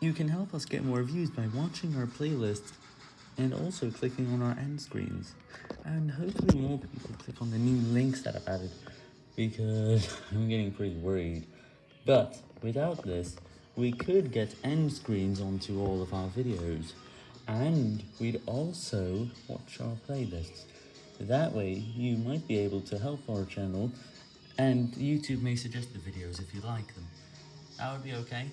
You can help us get more views by watching our playlists and also clicking on our end screens. And hopefully more people click on the new links that I've added because I'm getting pretty worried. But without this, we could get end screens onto all of our videos and we'd also watch our playlists. That way, you might be able to help our channel, and YouTube may suggest the videos if you like them. That would be okay.